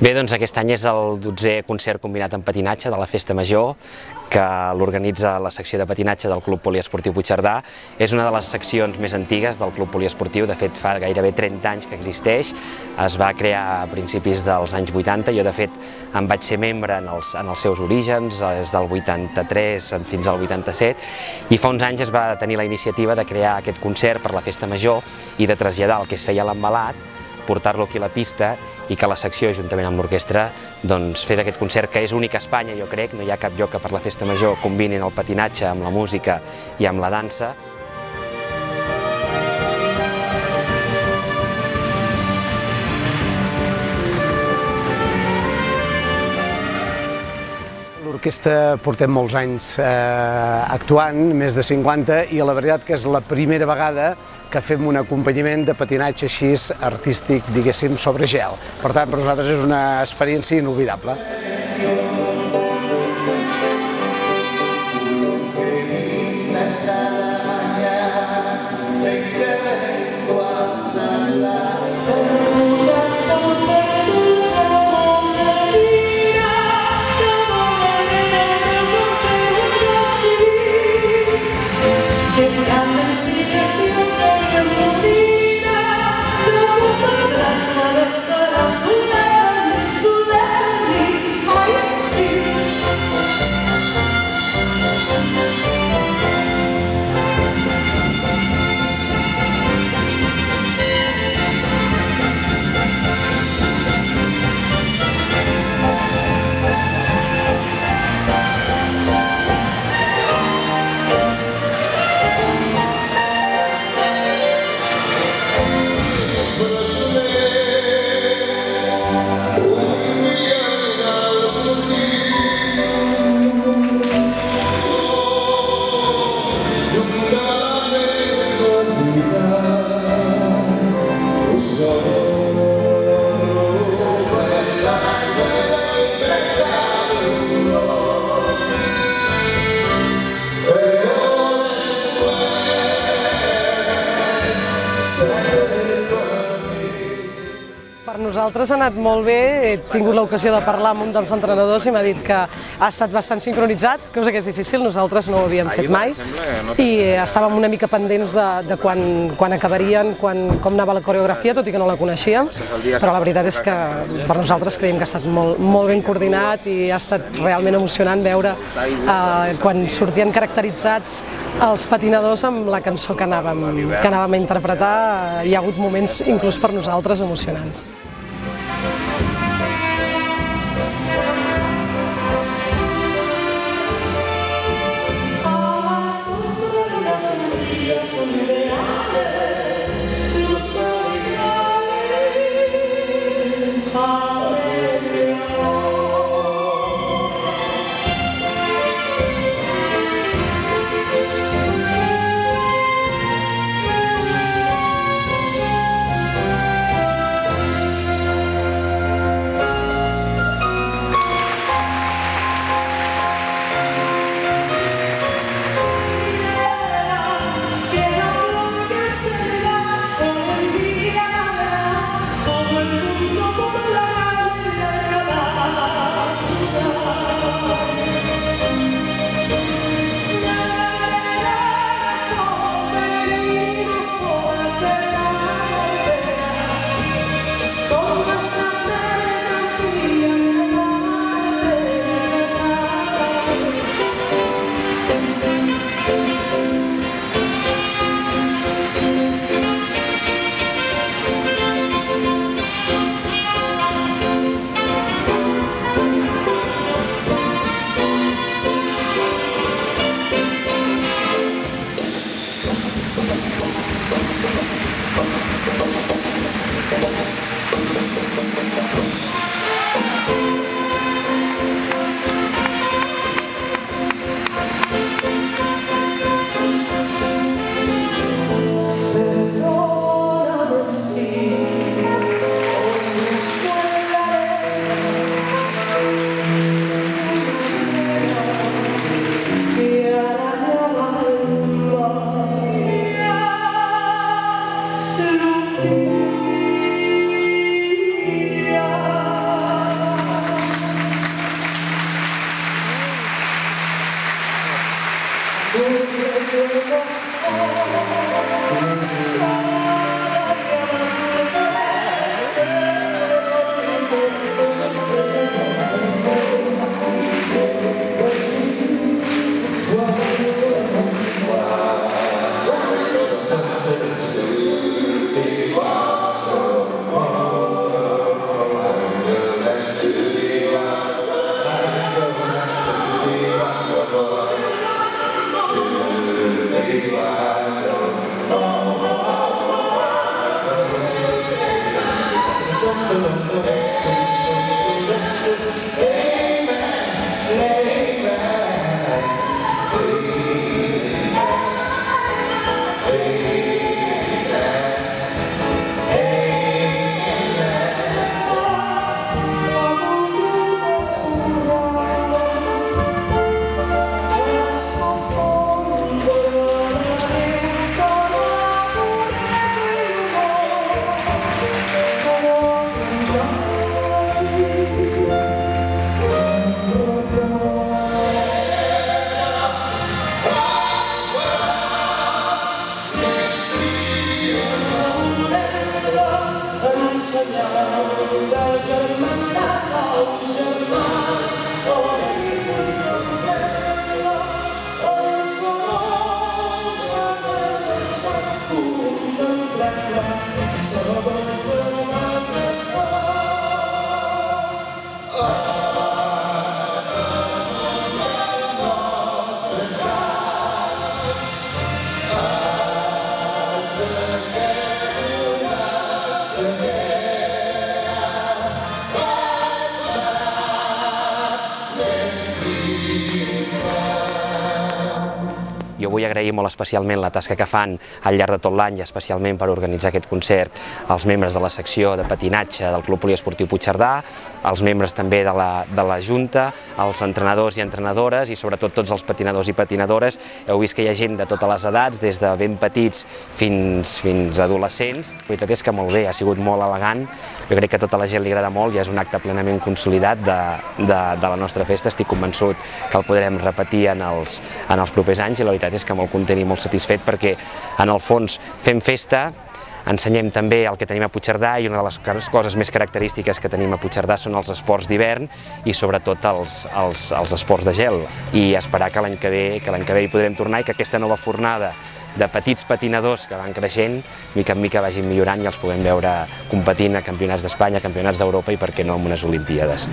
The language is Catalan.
Bé, doncs aquest any és el 12è concert combinat en patinatge de la Festa Major que l'organitza la secció de patinatge del Club Poliesportiu Puigcerdà. És una de les seccions més antigues del Club Poliesportiu, de fet fa gairebé 30 anys que existeix, es va crear a principis dels anys 80, jo de fet en vaig ser membre en els, en els seus orígens, des del 83 fins al 87, i fa uns anys es va tenir la iniciativa de crear aquest concert per la Festa Major i de traslladar el que es feia a l'embalat portar-lo aquí a la pista i que la secció, juntament amb l'orquestra, doncs, fes aquest concert que és únic a Espanya, jo crec, no hi ha cap lloc que per la festa major combinin el patinatge amb la música i amb la dansa. L'orquestra portem molts anys eh, actuant, més de 50, i la veritat que és la primera vegada que fem un acompanyament de patinatge així artístic, diguéssim, sobre gel. Per tant, per nosaltres és una experiència inolvidable. nosaltres ha anat molt bé, he tingut l'ocasió de parlar amb un dels entrenadors i m'ha dit que ha estat bastant sincronitzat, cosa que és difícil, nosaltres no ho havíem fet mai, i estàvem una mica pendents de, de quan, quan acabarien, quan, com anava la coreografia, tot i que no la coneixíem, però la veritat és que per nosaltres creiem que ha estat molt, molt ben coordinat i ha estat realment emocionant veure eh, quan sortien caracteritzats els patinadors amb la cançó que anàvem, que anàvem a interpretar, hi ha hagut moments inclús per nosaltres emocionants. Oh. Thank you. Jo vull agrair molt especialment la tasca que fan al llarg de tot l'any i especialment per organitzar aquest concert als membres de la secció de patinatge del Club Poliesportiu Puigcerdà, als membres també de la, de la Junta, als entrenadors i entrenadores i sobretot tots els patinadors i patinadores. Heu vist que hi ha gent de totes les edats, des de ben petits fins, fins adolescents. La veritat és que molt bé, ha sigut molt elegant. Jo crec que a tota la gent li agrada molt i és un acte plenament consolidat de, de, de la nostra festa. Estic convençut que el podrem repetir en els, en els propers anys i la veritat és que molt content i molt satisfet perquè en el fons fem festa, ensenyem també el que tenim a Puigcerdà i una de les coses més característiques que tenim a Puigcerdà són els esports d'hivern i sobretot els, els, els esports de gel i esperar que l'any que ve que l'any que ve hi podrem tornar i que aquesta nova fornada de petits patinadors que van creixent, mica en mica vagin millorant i els puguem veure competint a campionats d'Espanya, campionats d'Europa i per què no en unes Olimpíades.